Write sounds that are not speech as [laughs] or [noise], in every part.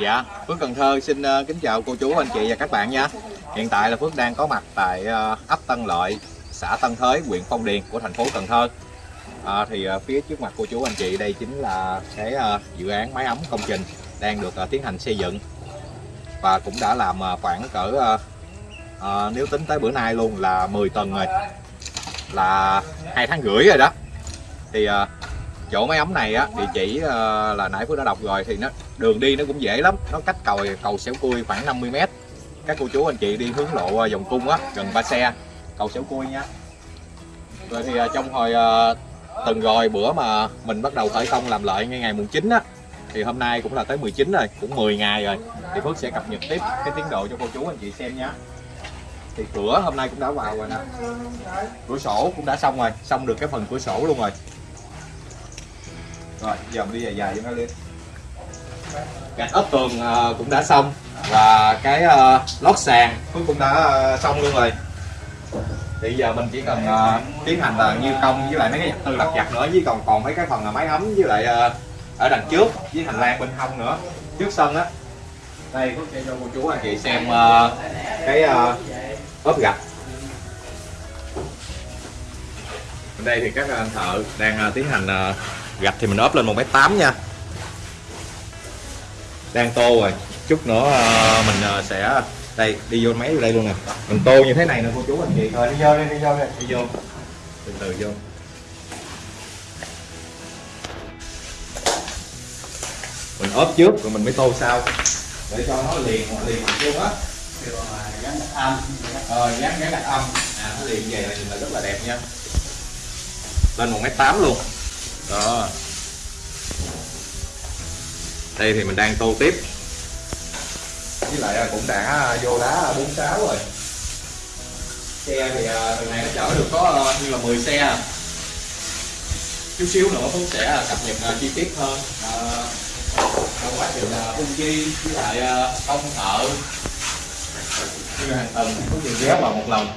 Dạ, Phước Cần Thơ xin ờ, kính chào cô chú, anh chị và các bạn nha. Hiện tại là Phước đang có mặt tại ờ, ấp Tân Lợi, xã Tân Thới, huyện Phong Điền của thành phố Cần Thơ. À, thì phía trước mặt cô chú anh chị đây chính là cái dự án máy ấm công trình đang được tiến hành xây dựng và cũng đã làm khoảng cỡ ờ, nếu tính tới bữa nay luôn là 10 tầng rồi, là hai tháng rưỡi rồi đó. Thì chỗ máy ấm này á thì chỉ ờ, là nãy Phước đã đọc rồi thì nó đường đi nó cũng dễ lắm. Nó cách cầu cầu xẻo cui khoảng 50 mét. Các cô chú anh chị đi hướng lộ ờ, vòng cung á gần ba xe. Cầu xẻo cui nha. Rồi thì ờ, trong hồi ờ, tuần rồi bữa mà mình bắt đầu khởi công làm lợi ngay ngày mùng 9 á thì hôm nay cũng là tới 19 rồi cũng 10 ngày rồi. Thì Phước sẽ cập nhật tiếp cái tiến độ cho cô chú anh chị xem nhé thì cửa hôm nay cũng đã vào rồi nè. Cửa sổ cũng đã xong rồi xong được cái phần cửa sổ luôn rồi rồi, giờ mình đi dài dài cho nó lên gạch ốp tường à, cũng đã xong. Và cái à, lót sàn cũng cũng đã à, xong luôn rồi. Thì giờ mình chỉ cần tiến hành là như công với lại mấy cái vật tư lặt giặt nữa. Với còn còn mấy cái phần là máy ấm với lại ở đằng trước, với hành lang bên hông nữa, trước sân á. Đây, có sẽ cho cô chú anh chị xem cái ốp gạch. Bên đây thì các anh thợ đang tiến hành gạch thì mình ốp lên 1 mét 8 nha. Đang tô rồi. Chút nữa ờ, mình ờ, sẽ, đây, đi vô máy vô đây luôn nè. Mình tô như thế này nè, cô chú anh chị. Rồi đi vô đi đi vô đi đi vô. Từ từ vô. Mình ốp trước rồi mình mới tô sau. Để cho nó liền liền luôn á. Ờ, ờ dán dán đặt âm. À nó liền về là nhìn là rất là đẹp nha. Lên một mét tám luôn đó. Đây thì mình đang tô tiếp. Với lại à, cũng đã à, vô đá 46 rồi. Xe thì tuần từ này nó chở được có như là 10 xe. Chút xíu nữa cũng sẽ cập nhật chi tiết hơn. Trong quá trình ung chi với lại công thợ. Như hàng tuần có đều ghé vào một lần.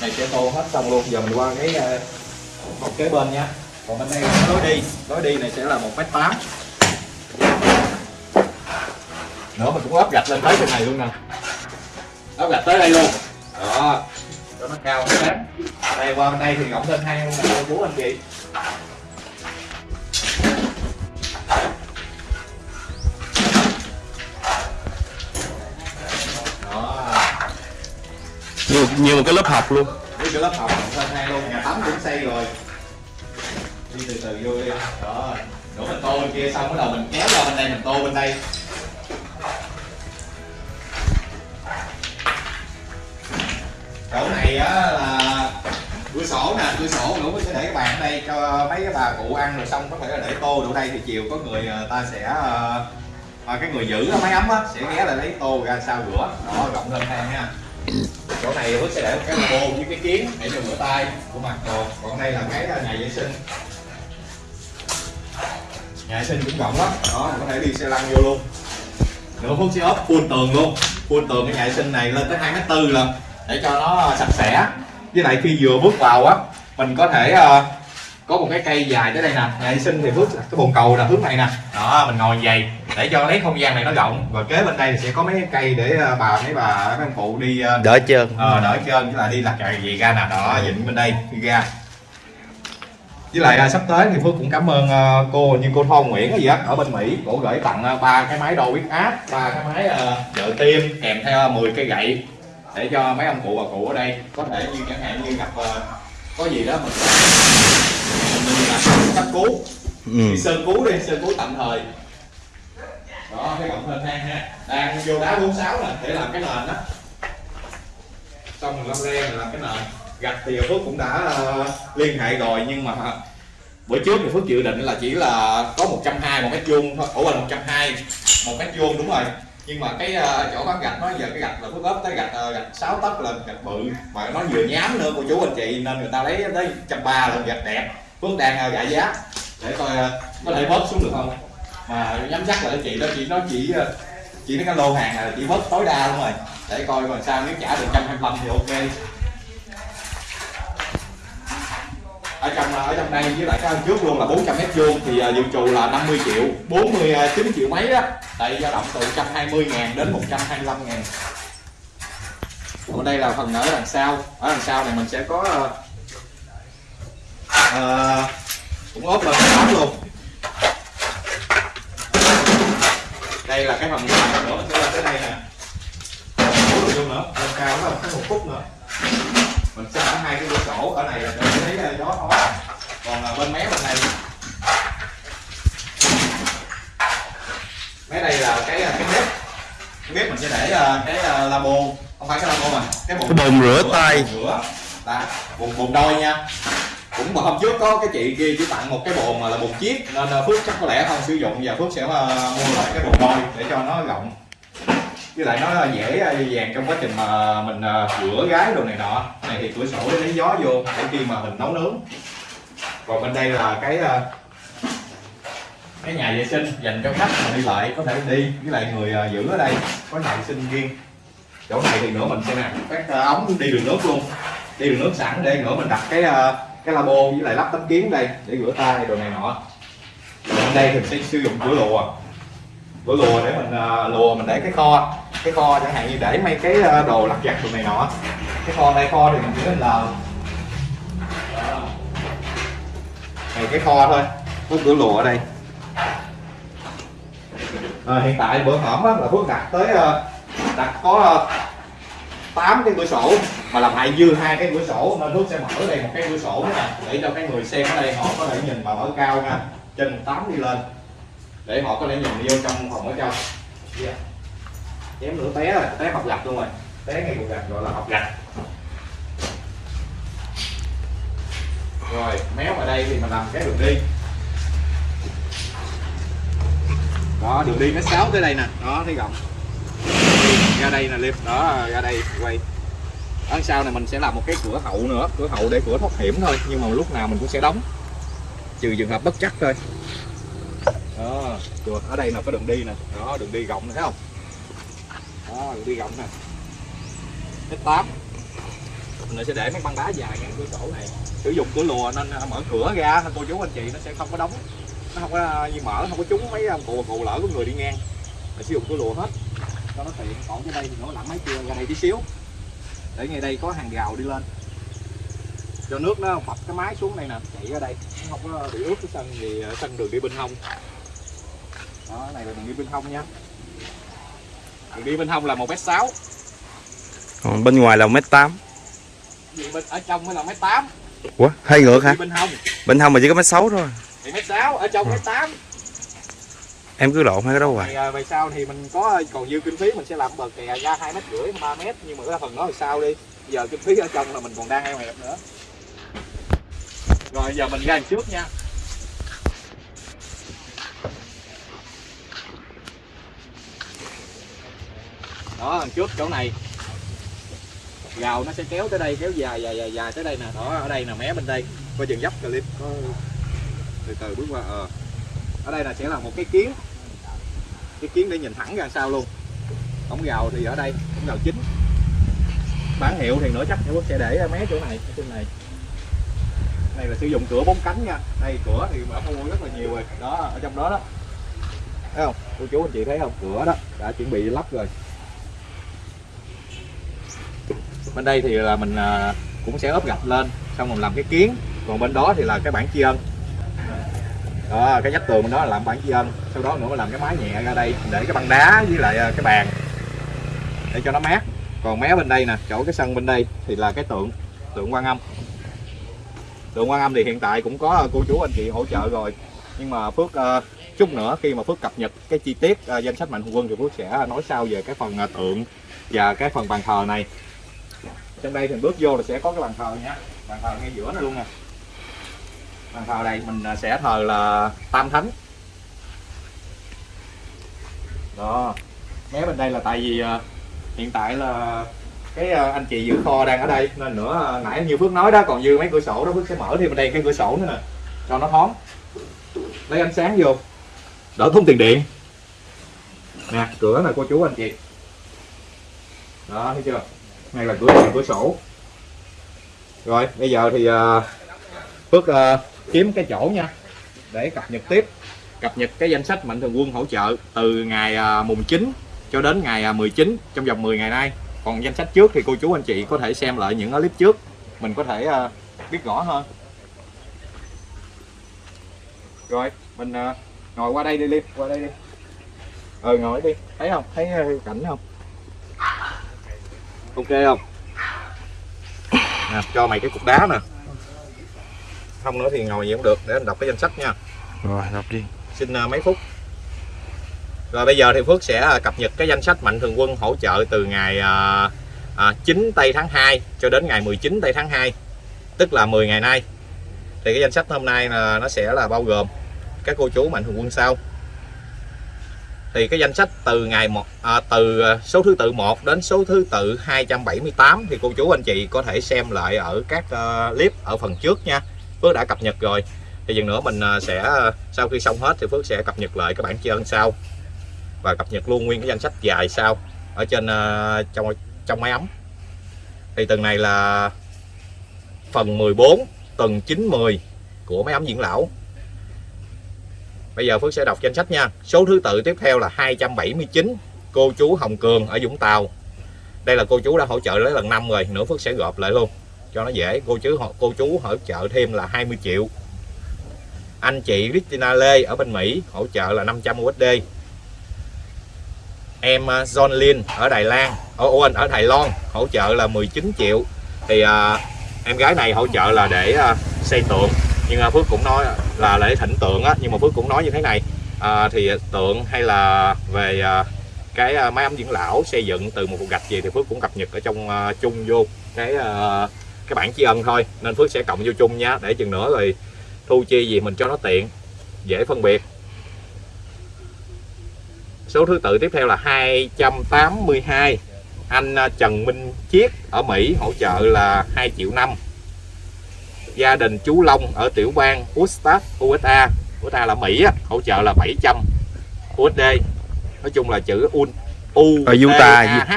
Này, sẽ tô hết xong luôn. Giờ mình qua cái một kế bên nha còn bên đây là lối đi. Lối đi này sẽ là một mét tám. Nữa mình cũng ốp gạch lên tới trên này luôn nè. Ốp gạch tới đây luôn. Đó. Cho nó cao nó sáng đây qua bên đây thì rộng lên hai luôn nè cô chú anh chị. Như, như một cái lớp học luôn. Cái lớp học lên hai luôn nhà tắm cũng xây rồi đi từ từ vô đi. Đó đổ mình tô bên kia xong bắt đầu mình kéo ra bên đây mình tô bên đây. Chỗ này á là cửa sổ nè cửa sổ đủ sẽ để các bạn ở đây cho mấy cái bà cụ ăn rồi xong có thể là để tô đủ đây. Thì chiều có người ờ, ta sẽ ờ, à, cái người giữ máy ấm á sẽ ghé lại lấy tô ra sau rửa. Đó rộng lên thang nha. Chỗ này Phước sẽ để một cái bồn với cái kiến để cho rửa tay của mặt đồ. Còn đây là cái ờ, nhà vệ sinh nhà vệ sinh cũng rộng lắm. Đó có thể đi xe lăn vô luôn. Nữa Phước sẽ ốp full tường luôn. Full tường cái nhà vệ sinh này lên tới hai mét tư lần để cho nó sạch sẽ. Với lại khi vừa bước vào á mình có thể ờ, có một cái cây dài tới đây nè. Nhà vệ sinh thì Phước cái bồn cầu là hướng này nè. Đó mình ngồi vậy để cho lấy không gian này nó rộng. Và kế bên đây thì sẽ có mấy cái cây để ờ, bà mấy bà mấy ông cụ đi ờ, đỡ trơn. ờ đỡ trên với lại đi lặt cày gì ra nè. Đó dịnh bên đây đi ra với lại à, sắp tới thì Phước cũng cảm ơn à, cô như cô Thon Nguyễn hay gì á ở bên Mỹ cổ gửi tặng à, ba cái máy đo huyết áp ba cái máy à, trợ tim kèm theo 10 cây gậy để cho mấy ông cụ bà cụ ở đây có thể như chẳng hạn như gặp à, có gì đó mình mình là cấp cứu. Ừ. sơ cứu đi sơ cứu tạm thời. Đó cái rộng hơn hang ha. Đang vô đá 46 nè để làm cái nền đó. Xong mình lăm le mình làm cái nền gạch thì Phước cũng đã ờ, liên hệ rồi, nhưng mà bữa trước thì Phước dự định là chỉ là có 120 một mét vuông thôi. Ủa trăm 120 một mét vuông, đúng rồi. Nhưng mà cái ờ, chỗ bán gạch nó giờ cái gạch là Phước ốp tới gạch ờ, gạch sáu tấc lên, gạch bự. Mà nó vừa nhám nữa cô chú anh chị, nên người ta lấy tới trăm ba lên gạch đẹp. Phước đang gạ giá. Để coi có thể bớt xuống được không? Mà nhắm chắc là chị đó, chị nó chỉ chỉ nó cái lô hàng là chỉ bớt tối đa luôn rồi. Để coi còn sao, nếu trả được 125 thì ok. Ở trong ở trong đây với lại cái trước luôn là 400 mét vuông thì à, dự trù là 50 triệu 49 à, triệu mấy đó. Tại dao động từ 120 ngàn đến 125 ngàn. Còn đây là phần ở đằng sau. Ở đằng sau này mình sẽ có uh, cũng ốp lên tám luôn. Đây là cái phần nữa sẽ là cái này nè. Ủa, nữa lên cao đó một phút nữa mình sẽ mở hai cái cửa sổ ở này là để lấy gió thoáng còn à, bên mé bên này. Mé đây là cái cái bếp. Cái bếp mình sẽ để cái labo. Không phải cái labo mà cái bồn, Cái bồn rửa tay. rửa. Bồn bồn đôi nha. Cũng mà hôm trước có cái chị kia chỉ tặng một cái bồn mà là bồn chiếc nên phước chắc có lẽ không sử dụng và phước sẽ mua lại cái bồn đôi để cho nó rộng với lại nó dễ à, dàng trong quá trình mà mình à, rửa gái đồ này nọ. Này thì cửa sổ để lấy gió vô để khi mà mình nấu nướng. Còn bên đây là cái à, cái nhà vệ sinh dành cho khách mà đi lại có thể đi với lại người à, giữ ở đây. Có nhà vệ sinh riêng. Chỗ này thì nữa mình sẽ nè các ống đi đường nước luôn. Đi đường nước sẵn để nữa mình đặt cái cái labo với lại lắp tấm kiến đây để rửa tay đồ này nọ. Còn bên đây thì mình sẽ sử dụng cửa lùa. Cửa lùa để mình lùa mình để cái kho cái kho chẳng hạn như để mấy cái ờ, đồ lặt vặt đồ này nọ. Cái kho đây kho thì mình chỉ lên lờ này cái kho thôi. Có cửa lùa ở đây. À, hiện tại bữa hổm là Phước đặt tới ờ, đặt có 8 cái cửa sổ mà làm hại dư hai cái cửa sổ nên Phước sẽ mở đây một cái cửa sổ nữa nè để cho cái người xem ở đây họ có thể nhìn mà mở cao nha trên 8 đi lên để họ có thể nhìn vô trong phòng ở trong. Yeah chém nữa té rồi, té học gạch luôn rồi. Té ngay cục gạch gọi là học gạch. Rồi, méo ở đây thì mình làm cái đường đi. Đó, đường đi nó sáu tới đây nè. Đó, thấy rộng ra đây nè liệp đó, ra đây, quay. Ở sau này mình sẽ làm một cái cửa hậu nữa. Cửa hậu để cửa thoát hiểm thôi, nhưng mà lúc nào mình cũng sẽ đóng. Trừ trường hợp bất chắc thôi. Đó chuột ở đây là có đường đi nè. Đó, đường đi rộng nè, thấy không? Đó đi rộng nè. Cái tám. Mình sẽ để mấy băng đá dài ngang cửa sổ này. Sử dụng cửa lùa nên à, mở cửa ra cô chú anh chị nó sẽ không có đóng. Nó không có à, như mở, không có trúng mấy à, cụ cụ lỡ của người đi ngang. Mình sử dụng cửa lùa hết. Cho nó tiện. Còn cái đây thì nó lặn mấy kia ra đây tí xíu. Để ngay đây có hàng rào đi lên. Cho nước nó bập cái máy xuống đây nè, chạy ra đây. Nó không có bị ướt cái sân gì sân đường đi bên hông. Đó, này là đường đi bên hông nha đường đi bên hông là một mét sáu. Còn bên ngoài là 1m8 bên ở trong mới là mét tám. Ủa hay ngược hả? bên hông. Bên hông mà chỉ có mét sáu thôi. Thì mét sáu ở trong mét tám. Em cứ lộn hai cái đó hoài thì à, về sau thì mình có còn dư kinh phí mình sẽ làm bờ kè ra hai mét rưỡi ba mét nhưng mà cái phần đó thì sao đi? Giờ kinh phí ở trong là mình còn đang eo hẹp nữa. Rồi giờ mình ra đằng trước nha đó đằng trước chỗ này. Gào nó sẽ kéo tới đây, kéo dài dài dài dài tới đây nè. Đó, ở đây nè, mé bên đây. Coi chừng dấp clip. Có từ từ bước qua ờ. Ở đây là sẽ là một cái kiến. Cái kiến để nhìn thẳng ra sao luôn. Cổng gào thì ở đây cổng gào chính. Bán hiệu thì nữa chắc Quốc sẽ để mé chỗ này trên này. Này là sử dụng cửa bốn cánh nha. Đây, cửa thì mở mua rất là nhiều rồi. Đó, ở trong đó đó. Thấy không? Cô chú, anh chị thấy không? Cửa đó, đã chuẩn bị lắp rồi. Bên đây thì là mình à, cũng sẽ ốp gạch lên xong mình làm cái kiến. Còn bên đó thì là cái bảng tri ân. Đó cái vách tường bên đó là làm bảng tri ân. Sau đó nữa mình làm cái mái nhẹ ra đây để cái băng đá với lại à, cái bàn để cho nó mát. Còn mé bên đây nè chỗ cái sân bên đây thì là cái tượng tượng quan âm. Tượng quan âm thì hiện tại cũng có cô chú anh chị hỗ trợ rồi. Nhưng mà phước uh, chút nữa khi mà phước cập nhật cái chi tiết uh, danh sách mạnh thường quân thì phước sẽ nói sau về cái phần uh, tượng và cái phần bàn thờ này trong đây thì bước vô là sẽ có cái bàn thờ nha. Bàn thờ ngay giữa này luôn nè. Bàn thờ này mình à, sẽ thờ là tam thánh. Đó. Mé bên đây là tại vì à, hiện tại là cái à, anh chị giữ kho đang ở đây, nên nữa nãy như phước nói đó, còn dư mấy cửa sổ đó, phước sẽ mở thêm bên đây cái cửa sổ nữa nè, cho nó thoáng. Lấy ánh sáng vô. Đỡ thốn tiền điện. Nè, cửa là cô chú anh chị. Đó, thấy chưa? Hay là cửa hàng cửa sổ. Rồi bây giờ thì uh, Phước ờ, kiếm cái chỗ nha để cập nhật tiếp. Cập nhật cái danh sách mạnh thường quân hỗ trợ từ ngày uh, mùng 9 cho đến ngày uh, 19 trong vòng 10 ngày nay. Còn danh sách trước thì cô chú anh chị có thể xem lại những clip trước. Mình có thể uh, biết rõ hơn. Rồi mình uh, ngồi qua đây đi Liêm qua đây đi. Ờ ngồi đi. Thấy không? Thấy cảnh không? Ok không? Nè, cho mày cái cục đá nè. Không nữa thì ngồi gì cũng được để anh đọc cái danh sách nha. Rồi đọc đi. Xin ờ, mấy phút. Rồi bây giờ thì Phước sẽ ờ, cập nhật cái danh sách mạnh thường quân hỗ trợ từ ngày ờ, à, 9 tây tháng 2 cho đến ngày 19 tây tháng 2 tức là 10 ngày nay. Thì cái danh sách hôm nay là nó sẽ là bao gồm các cô chú mạnh thường quân sau thì cái danh sách từ ngày một à, từ à, số thứ tự 1 đến số thứ tự 278 thì cô chú anh chị có thể xem lại ở các uh, clip ở phần trước nha. Phước đã cập nhật rồi. Thì dần nữa mình à, sẽ sau khi xong hết thì Phước sẽ cập nhật lại các bạn chơi sau. Và cập nhật luôn nguyên cái danh sách dài sau ở trên uh, trong trong máy ấm. Thì tuần này là phần 14 tuần 910 của máy ấm diễn lão. Bây giờ Phước sẽ đọc danh sách nha. Số thứ tự tiếp theo là 279 cô chú Hồng Cường ở Vũng Tàu. Đây là cô chú đã hỗ trợ lấy lần năm rồi, nữa Phước sẽ gộp lại luôn cho nó dễ. Cô chú cô chú hỗ trợ thêm là 20 triệu. Anh chị Christina Lê ở bên Mỹ hỗ trợ là 500 USD. Em à, John Lin ở Đài Loan, ở Owen ở Đài Loan hỗ trợ là 19 triệu. Thì à, em gái này hỗ trợ là để à, xây tượng nhưng mà Phước cũng nói là lễ thỉnh tượng á nhưng mà Phước cũng nói như thế này. À, thì tượng hay là về à, cái à, máy ấm dưỡng lão xây dựng từ một cục gạch gì thì Phước cũng cập nhật ở trong à, chung vô cái à, cái bản tri ân thôi. Nên Phước sẽ cộng vô chung nha để chừng nữa rồi thu chi gì mình cho nó tiện dễ phân biệt. Số thứ tự tiếp theo là 282 anh à, Trần Minh Chiết ở Mỹ hỗ trợ là 2 triệu năm gia đình chú Long ở tiểu bang Utah USA USA là Mỹ á, hỗ trợ là 700 USD nói chung là chữ un u Ở Utah, H.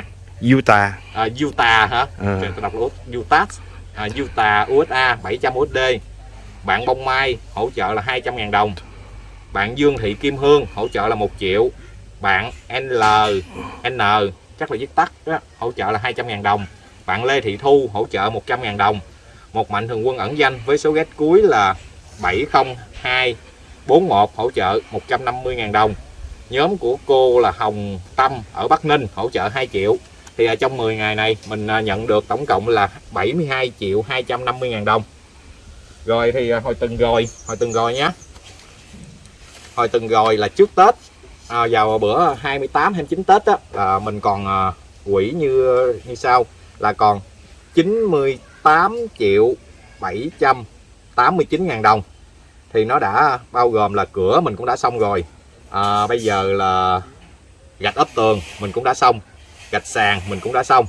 Utah à, Utah. Hả? Ờ. tôi đọc là Utah. À, Utah USA 700 USD bạn Bông Mai hỗ trợ là 200.000 đồng. Bạn Dương Thị Kim Hương hỗ trợ là 1 triệu. Bạn L N chắc là viết tắt đó, hỗ trợ là 200.000 đồng. Bạn Lê Thị Thu hỗ trợ 100.000 đồng một mạnh thường quân ẩn danh với số ghét cuối là 70241 hỗ trợ 150.000 đồng. Nhóm của cô là Hồng Tâm ở Bắc Ninh hỗ trợ 2 triệu. Thì à, trong 10 ngày này mình à, nhận được tổng cộng là 72 triệu 250 ngàn đồng. Rồi thì à, hồi từng rồi hồi từng rồi nhé hồi từng rồi là trước Tết à, vào bữa 28 29 Tết á, là mình còn à, quỹ như như sau là còn 90 8 triệu 789 ngàn đồng. Thì nó đã bao gồm là cửa mình cũng đã xong rồi. À, bây giờ là gạch ốp tường mình cũng đã xong. Gạch sàn mình cũng đã xong.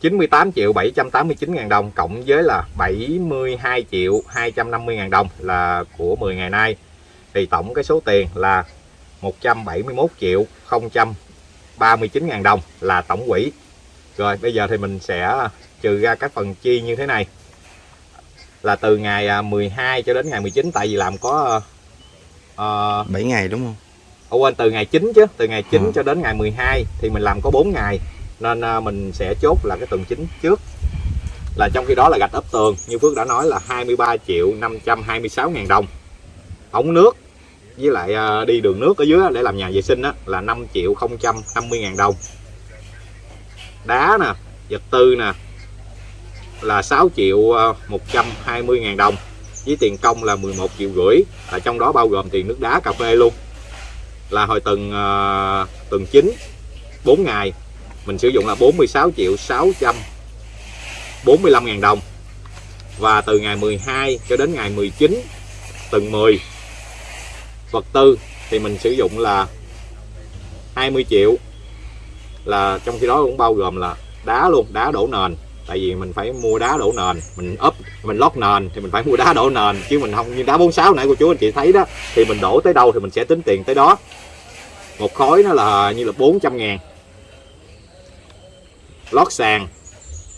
98 triệu 789 ngàn đồng cộng với là 72 triệu 250 ngàn đồng là của 10 ngày nay. Thì tổng cái số tiền là 171 triệu 039 ngàn đồng là tổng quỹ rồi bây giờ thì mình sẽ trừ ra các phần chi như thế này. Là từ ngày 12 cho đến ngày 19 tại vì làm có uh, 7 ngày đúng không? Ủa quên từ ngày 9 chứ. Từ ngày 9 Ừ. cho đến ngày 12 thì mình làm có 4 ngày. Nên à, mình sẽ chốt là cái tuần 9 trước. Là trong khi đó là gạch ốp tường. Như Phước đã nói là 23 triệu 526 ngàn đồng. Ống nước với lại à, đi đường nước ở dưới để làm nhà vệ sinh á, là 5 triệu 050 ngàn đồng đá nè vật tư nè là 6 triệu à, 120 ngàn đồng với tiền công là 11 triệu rưỡi là trong đó bao gồm tiền nước đá cà phê luôn. Là hồi tuần uh, tuần 9 4 ngày mình sử dụng là 46 triệu 645 ngàn đồng. Và từ ngày 12 cho đến ngày 19 tuần 10 vật tư thì mình sử dụng là 20 triệu là trong khi đó cũng bao gồm là đá luôn, đá đổ nền. Tại vì mình phải mua đá đổ nền, mình ốp mình lót nền thì mình phải mua đá đổ nền. Chứ mình không như đá 46 nãy cô chú anh chị thấy đó, thì mình đổ tới đâu thì mình sẽ tính tiền tới đó. Một khối nó là như là 400 ngàn. Lót sàn,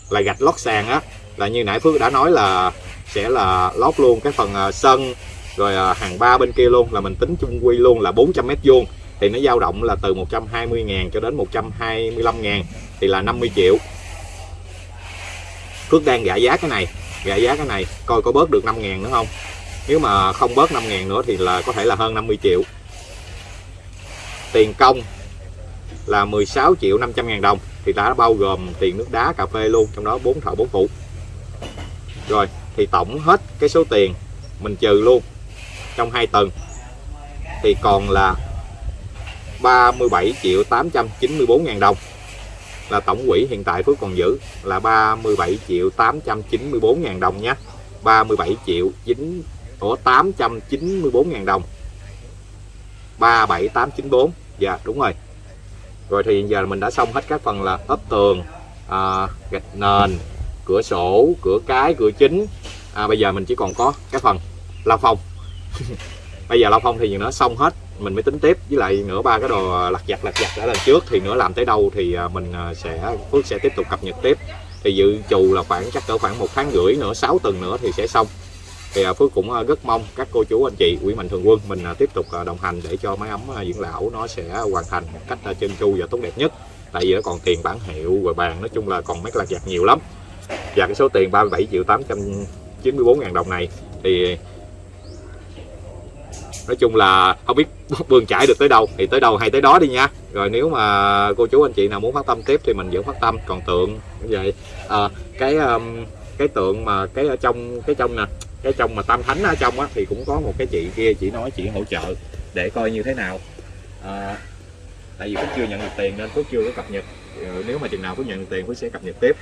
là gạch lót sàn á. Là như nãy Phước đã nói là sẽ là lót luôn cái phần à, sân, rồi à, hàng ba bên kia luôn, là mình tính chung quy luôn là 400 mét vuông thì nó dao động là từ 120 ngàn cho đến 125 ngàn, thì là 50 triệu. Phước đang gạ giá cái này gạ giá cái này, coi có bớt được 5 ngàn nữa không? Nếu mà không bớt 5 ngàn nữa thì là có thể là hơn 50 triệu. Tiền công là 16 triệu 500 ngàn đồng, thì đã bao gồm tiền nước đá, cà phê luôn, trong đó 4 thợ 4 phụ. Rồi, thì tổng hết cái số tiền mình trừ luôn trong hai tuần thì còn là 37 triệu 894 ngàn đồng. Là tổng quỹ hiện tại Phước còn giữ là 37 triệu 894 ngàn đồng nhé 37 triệu 9 của 894 ngàn đồng. 37894 Dạ đúng rồi. Rồi thì giờ mình đã xong hết các phần là ốp tường à, Gạch nền Cửa sổ, cửa cái, cửa chính. À, Bây giờ mình chỉ còn có cái phần lao phong [laughs] Bây giờ lao phong thì nó xong hết. Mình mới tính tiếp. Với lại nữa ba cái đồ lặt vặt lặt vặt đã lần trước Thì nữa làm tới đâu thì à, mình à, sẽ, Phước sẽ tiếp tục cập nhật tiếp. Thì dự trù là khoảng, chắc cỡ khoảng một tháng rưỡi nữa 6 tuần nữa thì sẽ xong. Thì à, Phước cũng rất mong các cô chú, anh chị quỹ mạnh thường quân mình tiếp tục đồng hành để cho máy ấm dưỡng lão nó sẽ hoàn thành một cách chân trơn tru và tốt đẹp nhất. Tại vì nó còn tiền bản hiệu, rồi bàn, nói chung là còn mấy lặt vặt nhiều lắm. Và cái số tiền 37 triệu 894 ngàn đồng này thì nói chung là không biết [laughs] bươn chải được tới đâu thì tới đâu hay tới đó đi nha. Rồi nếu mà cô chú anh chị nào muốn phát tâm tiếp thì mình vẫn phát tâm. Còn tượng như vậy. À, cái um, cái tượng mà cái ở trong cái trong nè cái trong mà tam thánh ở trong á thì cũng có một cái chị kia chỉ nói chị hỗ trợ để coi như thế nào. À, tại vì Phước chưa nhận được tiền nên Phước chưa có cập nhật. Ờ, nếu mà chừng nào Phước nhận được tiền Phước sẽ cập nhật tiếp.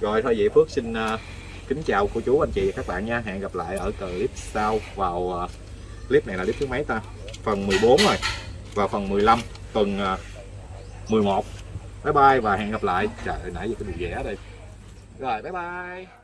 Rồi thôi vậy Phước xin uh, kính chào cô chú anh chị và các bạn nha. Hẹn gặp lại ở clip sau vào uh, clip này là clip thứ mấy ta? Phần 14 rồi. Và phần 15 tuần à, 11 bye bye và hẹn gặp lại. Trời ơi, nãy giờ cái đường vẽ đây. Rồi bye bye.